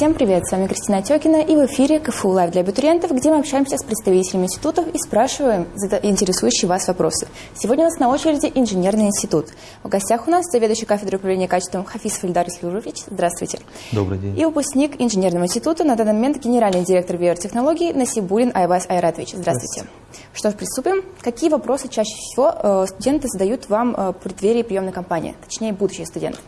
Всем привет, с вами Кристина Отекина и в эфире КФУ Лайв для абитуриентов, где мы общаемся с представителями институтов и спрашиваем интересующие вас вопросы. Сегодня у нас на очереди инженерный институт. В гостях у нас заведующий кафедрой управления качеством Хафиз Фельдар Ислюрович. Здравствуйте. Добрый день. И выпускник инженерного института, на данный момент генеральный директор VR-технологий Насибулин Айвас Айратович. Здравствуйте. Здравствуйте. Что ж, приступим. Какие вопросы чаще всего э, студенты задают вам э, в преддверии приемной кампании, точнее будущие студенты?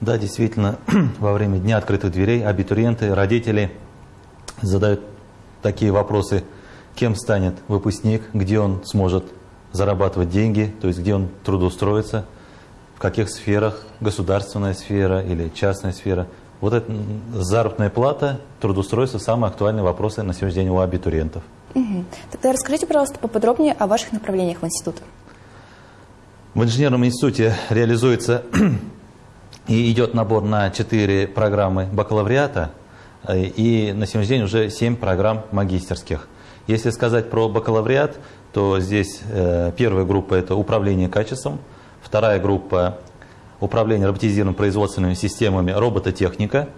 Да, действительно, во время Дня открытых дверей абитуриенты, родители задают такие вопросы, кем станет выпускник, где он сможет зарабатывать деньги, то есть где он трудоустроится, в каких сферах, государственная сфера или частная сфера. Вот эта заработная плата, трудоустройство – самые актуальные вопросы на сегодняшний день у абитуриентов. Угу. Тогда расскажите, пожалуйста, поподробнее о ваших направлениях в институт. В инженерном институте реализуется и идет набор на 4 программы бакалавриата э, и на сегодняшний день уже 7 программ магистерских. Если сказать про бакалавриат, то здесь э, первая группа – это управление качеством, вторая группа – управление роботизированными производственными системами робототехника,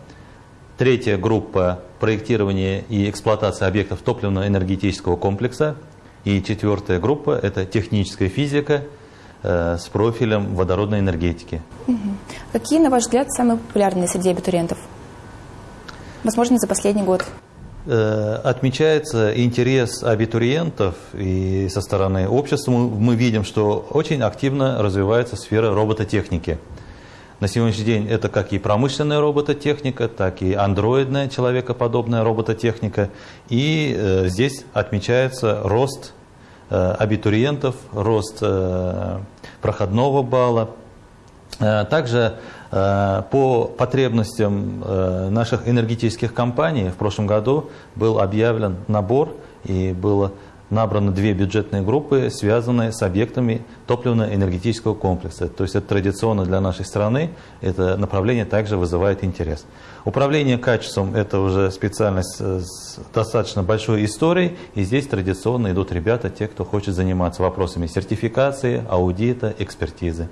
третья группа – проектирование и эксплуатация объектов топливно-энергетического комплекса, и четвертая группа – это техническая физика – с профилем водородной энергетики. Угу. Какие, на ваш взгляд, самые популярные среди абитуриентов? Возможно, за последний год. Э, отмечается интерес абитуриентов и со стороны общества. Мы видим, что очень активно развивается сфера робототехники. На сегодняшний день это как и промышленная робототехника, так и андроидная человекоподобная робототехника. И э, здесь отмечается рост Э, абитуриентов, рост э, проходного балла. Э, также по потребностям наших энергетических компаний в прошлом году был объявлен набор и было набраны две бюджетные группы, связанные с объектами топливно-энергетического комплекса. То есть это традиционно для нашей страны, это направление также вызывает интерес. Управление качеством – это уже специальность с достаточно большой историей, и здесь традиционно идут ребята, те, кто хочет заниматься вопросами сертификации, аудита, экспертизы.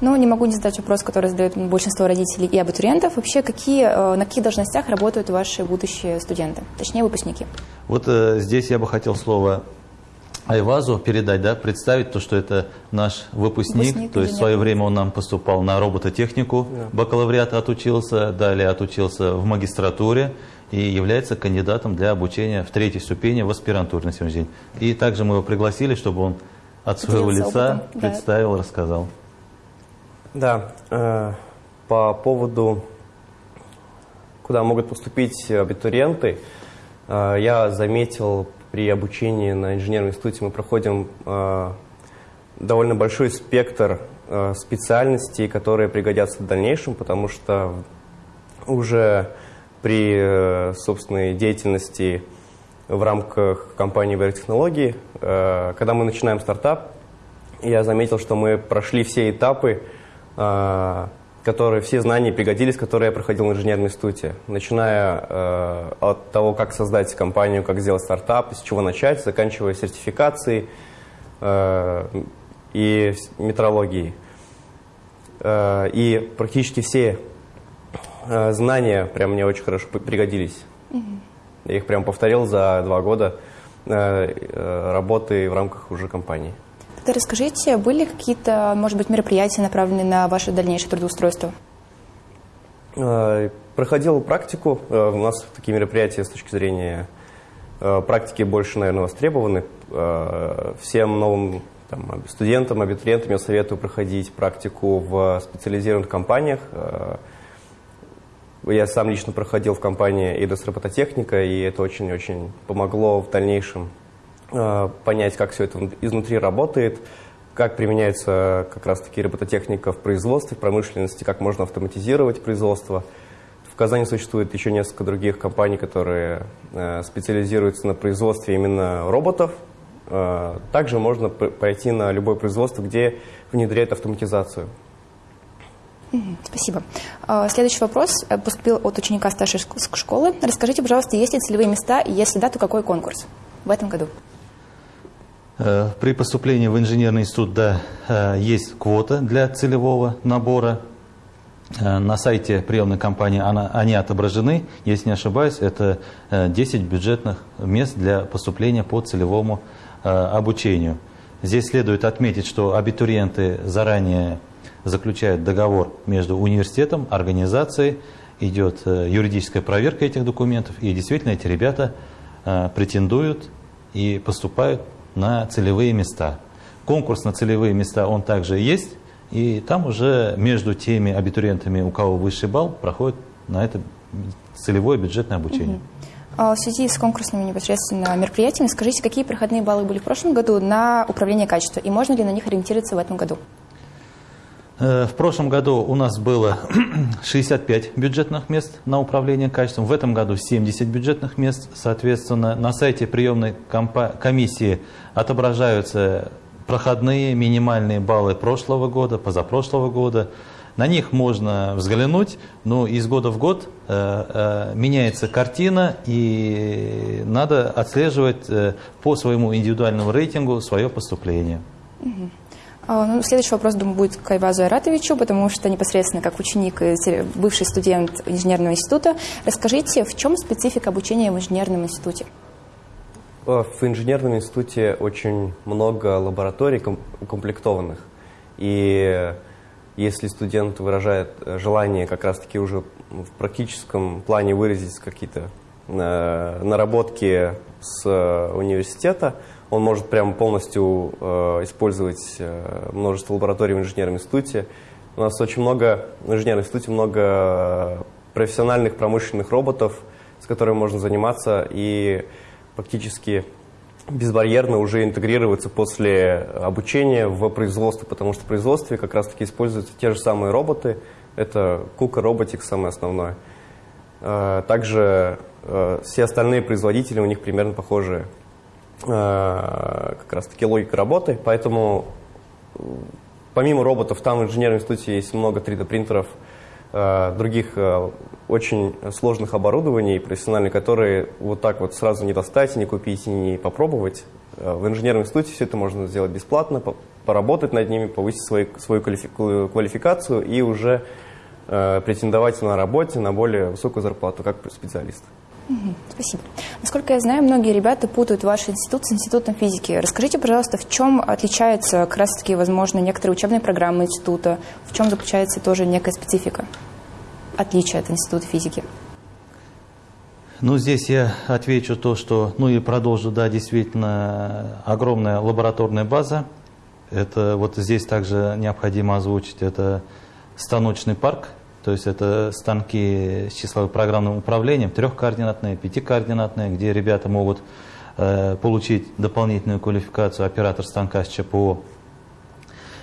Ну, не могу не задать вопрос, который задают большинство родителей и абитуриентов. Вообще, какие, э, на каких должностях работают ваши будущие студенты, точнее, выпускники? Вот э, здесь я бы хотел слово Айвазу передать, да, представить то, что это наш выпускник, выпускник то есть в свое время он нам поступал на робототехнику, да. бакалавриат отучился, далее отучился в магистратуре и является кандидатом для обучения в третьей ступени в аспирантуре на сегодняшний день. И также мы его пригласили, чтобы он от своего Делился лица опытом. представил, да. рассказал. Да, э, по поводу, куда могут поступить абитуриенты, я заметил при обучении на инженерном институте мы проходим э, довольно большой спектр э, специальностей, которые пригодятся в дальнейшем, потому что уже при э, собственной деятельности в рамках компании VR технологии, э, когда мы начинаем стартап, я заметил, что мы прошли все этапы э, которые все знания пригодились, которые я проходил в инженерном институте. Начиная э, от того, как создать компанию, как сделать стартап, с чего начать, заканчивая сертификацией э, и метрологией. Э, и практически все э, знания прям мне очень хорошо пригодились. Угу. Я их прям повторил за два года э, э, работы в рамках уже компании. Тогда расскажите, были какие-то, может быть, мероприятия, направленные на ваше дальнейшее трудоустройство? Э, проходил практику. Э, у нас такие мероприятия с точки зрения э, практики больше, наверное, востребованы. Всем новым там, студентам, абитуриентам я советую проходить практику в специализированных компаниях. Я сам лично проходил в компании «Эйдос Робототехника», и это очень-очень помогло в дальнейшем понять, как все это изнутри работает, как применяется как раз-таки робототехника в производстве, в промышленности, как можно автоматизировать производство. В Казани существует еще несколько других компаний, которые э, специализируются на производстве именно роботов. Э, также можно пойти на любое производство, где внедряют автоматизацию. Спасибо. Следующий вопрос поступил от ученика старшей школы. Расскажите, пожалуйста, есть ли целевые места, и если да, то какой конкурс в этом году? Э, при поступлении в инженерный институт да, э, есть квота для целевого набора. Э, на сайте приемной компании она, они отображены. Если не ошибаюсь, это 10 бюджетных мест для поступления по целевому обучению. Здесь следует отметить, что абитуриенты заранее заключают договор между университетом, организацией, идет юридическая проверка этих документов, и действительно эти ребята претендуют и поступают на целевые места. Конкурс на целевые места, он также есть, и там уже между теми абитуриентами, у кого высший балл, проходит на это целевое бюджетное обучение. А в связи с конкурсными непосредственно мероприятиями, скажите, какие проходные баллы были в прошлом году на управление качеством, и можно ли на них ориентироваться в этом году? Э, в прошлом году у нас было 65 бюджетных мест на управление качеством, в этом году 70 бюджетных мест. Соответственно, на сайте приемной комиссии отображаются проходные минимальные баллы прошлого года, позапрошлого года. На них можно взглянуть, но из года в год э, э, меняется картина, и надо отслеживать по своему индивидуальному рейтингу свое поступление. Угу. Ну, следующий вопрос, думаю, будет к Айвазу Айратовичу, потому что непосредственно как ученик и бывший студент инженерного института. Расскажите, в чем специфика обучения в инженерном институте? В инженерном институте очень много лабораторий укомплектованных. И если студент выражает желание как раз-таки уже в практическом плане выразить какие-то э, наработки с университета, он может прямо полностью э, использовать э, множество лабораторий в инженерном институте. У нас очень много, в инженерном институте много профессиональных промышленных роботов, с которыми можно заниматься и практически безбарьерно уже интегрироваться после обучения в производство, потому что в производстве как раз-таки используются те же самые роботы. Это Кука Robotics самое основное. Э, также э, все остальные производители, у них примерно похожие Э, как раз-таки логика работы, поэтому помимо роботов там в инженерном институте есть много 3D-принтеров, э, других э, очень сложных оборудований профессиональных, которые вот так вот сразу не достать, не купить, не попробовать. В инженерном институте все это можно сделать бесплатно, поработать над ними, повысить свою, свою квалификацию и уже претендовать на работе на более высокую зарплату как специалист. Спасибо. Насколько я знаю, многие ребята путают ваш институт с институтом физики. Расскажите, пожалуйста, в чем отличается как раз-таки, возможно, некоторые учебные программы института, в чем заключается тоже некая специфика, отличие от института физики? Ну, здесь я отвечу то, что, ну и продолжу, да, действительно, огромная лабораторная база. Это вот здесь также необходимо озвучить, это станочный парк, то есть это станки с числовым программным управлением, трехкоординатные, пятикоординатные, где ребята могут э, получить дополнительную квалификацию оператор станка с ЧПО.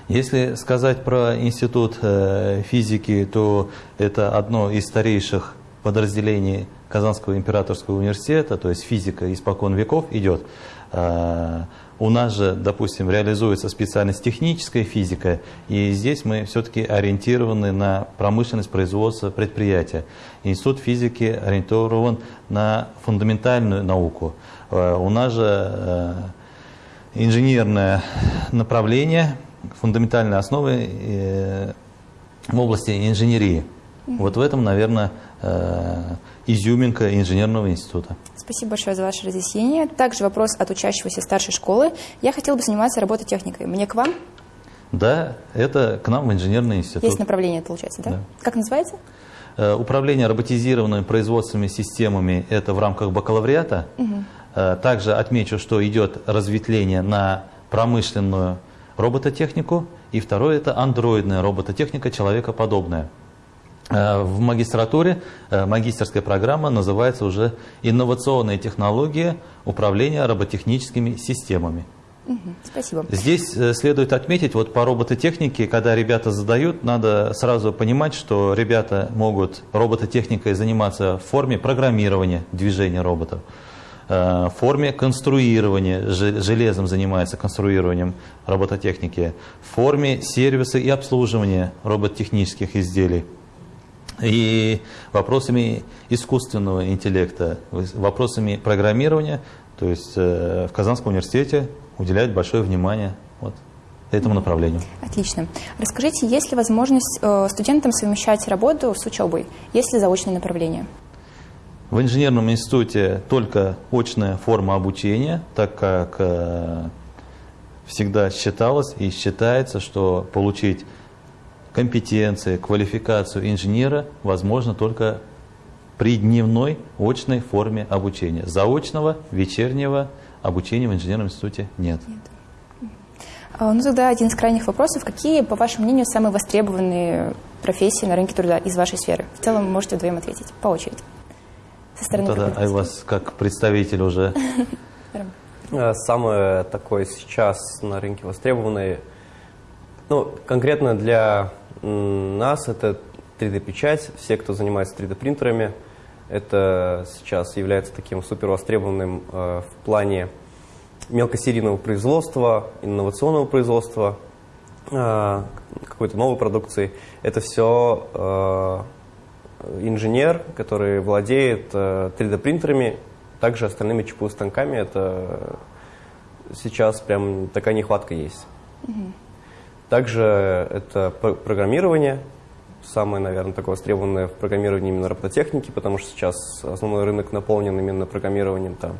Если сказать про институт э, физики, то это одно из старейших подразделений Казанского императорского университета, то есть физика испокон веков идет. Э, у нас же, допустим, реализуется специальность техническая физика, и здесь мы все-таки ориентированы на промышленность производства предприятия. Институт физики ориентирован на фундаментальную науку. Э, у нас же э, инженерное направление, фундаментальные основы э, в области инженерии. Вот в этом, наверное, изюминка инженерного института. Спасибо большое за ваше разъяснение. Также вопрос от учащегося старшей школы. Я хотела бы заниматься робототехникой. Мне к вам? Да, это к нам в инженерный институт. Есть направление, получается, да? да. Как называется? Э, управление роботизированными производственными системами – это в рамках бакалавриата. Угу. Также отмечу, что идет разветвление на промышленную робототехнику. И второе – это андроидная робототехника, человекоподобная. Э, в магистратуре э, магистерская программа называется уже «Инновационные технологии управления роботехническими системами». спасибо. Здесь э, следует отметить, вот по робототехнике, когда ребята задают, надо сразу понимать, что ребята могут робототехникой заниматься в форме программирования движения роботов, в форме конструирования, железом занимается конструированием робототехники, в форме сервиса и обслуживания робототехнических изделий и вопросами искусственного интеллекта, вопросами программирования, то есть э, в Казанском университете уделяют большое внимание вот этому направлению. Отлично. Расскажите, есть ли возможность э, студентам совмещать работу с учебой? Есть ли заочные направления? В инженерном институте только очная форма обучения, так как э, всегда считалось и считается, что получить компетенции, квалификацию инженера возможно только при дневной очной форме обучения. Заочного, вечернего обучения в инженерном институте нет. нет. А, ну тогда один из крайних вопросов. Какие, по вашему мнению, самые востребованные профессии на рынке труда из вашей сферы? В целом можете вдвоем ответить по очереди. Со стороны ну, тогда вас как представитель уже. Э, самое такое сейчас на рынке востребованное, ну, конкретно для нас это 3D-печать. Все, кто занимается 3D-принтерами, это сейчас является таким супер востребованным э, в плане мелкосерийного производства, инновационного производства, э, какой-то новой продукции. Это все э, инженер, который владеет э, 3D-принтерами, также остальными ЧПУ станками. Это сейчас прям такая нехватка есть. Угу. Также это программирование, самое, наверное, такое востребованное в программировании именно робототехники, потому что сейчас основной рынок наполнен именно программированием там,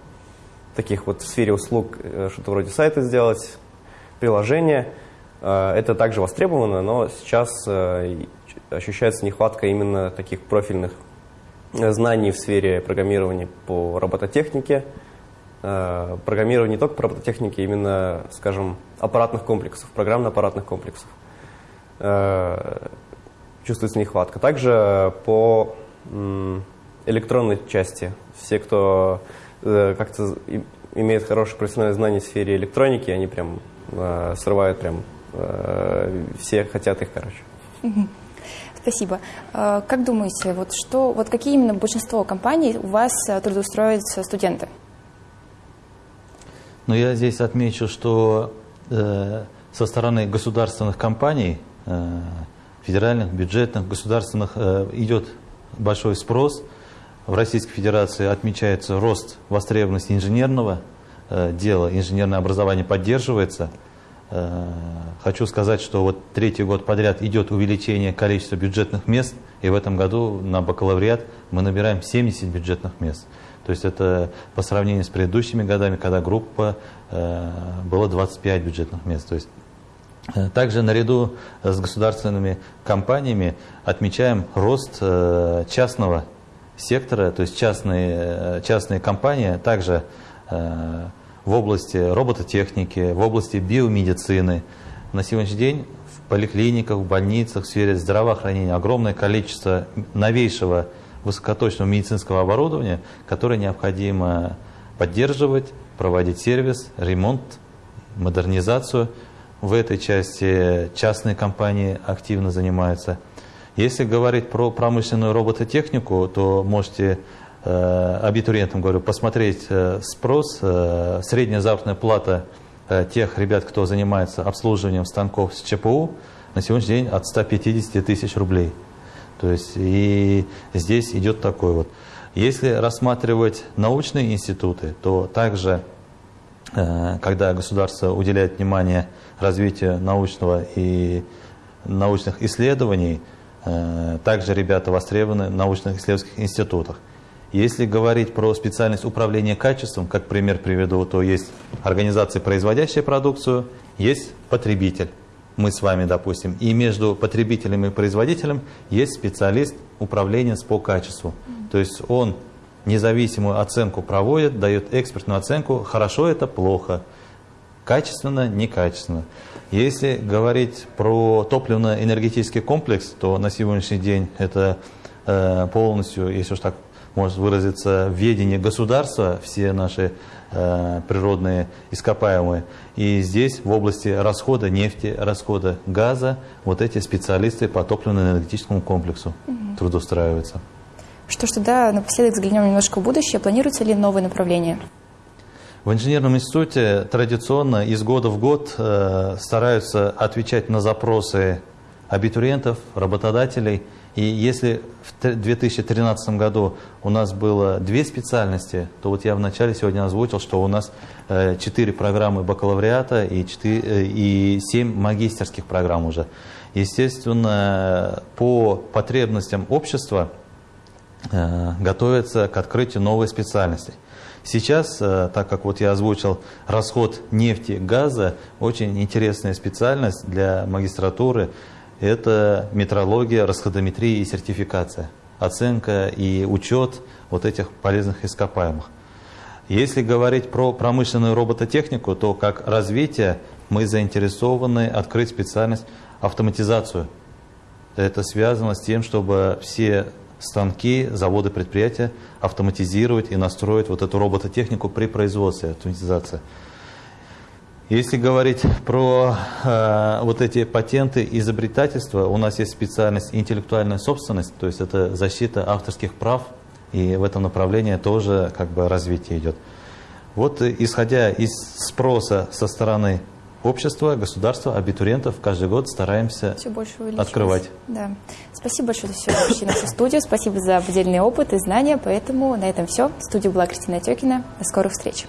таких вот в сфере услуг, э, что-то вроде сайта сделать, приложения. Э, это также востребовано, но сейчас э, ощущается нехватка именно таких профильных знаний в сфере программирования по робототехнике, программирование не только по робототехнике, именно, скажем, аппаратных комплексов, программно-аппаратных комплексов чувствуется нехватка. Также по электронной части. Все, кто э, как-то имеет хорошее профессиональное знание в сфере электроники, они прям э, срывают прям, э, все хотят их, короче. Спасибо. Как думаете, вот что, вот какие именно большинство компаний у вас трудоустроятся студенты? Ну, я здесь отмечу, что э, со стороны государственных компаний э, федеральных, бюджетных, государственных э, идет большой спрос. В Российской Федерации отмечается рост востребованности инженерного э, дела, инженерное образование поддерживается. Э, хочу сказать, что вот третий год подряд идет увеличение количества бюджетных мест, и в этом году на бакалавриат мы набираем 70 бюджетных мест. То есть это по сравнению с предыдущими годами, когда группа э, было 25 бюджетных мест. То есть Э, также наряду с государственными компаниями отмечаем рост э, частного сектора, то есть частные, э, частные компании также в области робототехники, в области биомедицины. На сегодняшний день в поликлиниках, в больницах, в сфере здравоохранения огромное количество новейшего высокоточного медицинского оборудования, которое необходимо поддерживать, проводить сервис, ремонт, модернизацию – в этой части частные компании активно занимаются. Если говорить про промышленную робототехнику, то можете э, абитуриентам говорю, посмотреть э, спрос, э, средняя заработная плата тех ребят, кто занимается обслуживанием станков с ЧПУ, на сегодняшний день от 150 тысяч рублей. То есть и здесь идет такой вот. Если рассматривать научные институты, то также, э, когда государство уделяет внимание развития научного и научных исследований. Э, также ребята востребованы в научных исследовательских институтах. Если говорить про специальность управления качеством, как пример приведу, то есть организация, производящая продукцию, есть потребитель. Мы с вами, допустим, и между потребителем и производителем есть специалист управления по качеству. То есть он независимую оценку проводит, дает экспертную оценку, хорошо это, плохо качественно, некачественно. Если говорить про топливно-энергетический комплекс, то на сегодняшний день это э, полностью, если уж так может выразиться, ведение государства, все наши э, природные ископаемые. И здесь в области расхода нефти, расхода газа вот эти специалисты по топливно-энергетическому комплексу угу. трудоустраиваются. Что ж, тогда напоследок взглянем немножко в будущее. Планируются ли новые направления? В инженерном институте традиционно из года в год э, стараются отвечать на запросы абитуриентов, работодателей И если в 2013 году у нас было две специальности, то вот я вначале сегодня озвучил, что у нас э, четыре программы бакалавриата и, 4, э, и 7 магистерских программ уже. Естественно, по потребностям общества э, готовится к открытию новой специальности. Сейчас, так как вот я озвучил расход нефти, газа, очень интересная специальность для магистратуры – это метрология, расходометрия и сертификация, оценка и учет вот этих полезных ископаемых. Если говорить про промышленную робототехнику, то как развитие мы заинтересованы открыть специальность автоматизацию. Это связано с тем, чтобы все станки, заводы, предприятия автоматизировать и настроить вот эту робототехнику при производстве автоматизации. Если говорить про э, вот эти патенты изобретательства, у нас есть специальность интеллектуальная собственность, то есть это защита авторских прав, и в этом направлении тоже как бы развитие идет. Вот э, исходя из спроса со стороны общества, государства, абитуриентов, каждый год стараемся Все больше открывать. Да. Спасибо большое за все нашу студию, спасибо за поделенный опыт и знания, поэтому на этом все. В студии была Кристина Текина. До скорых встреч.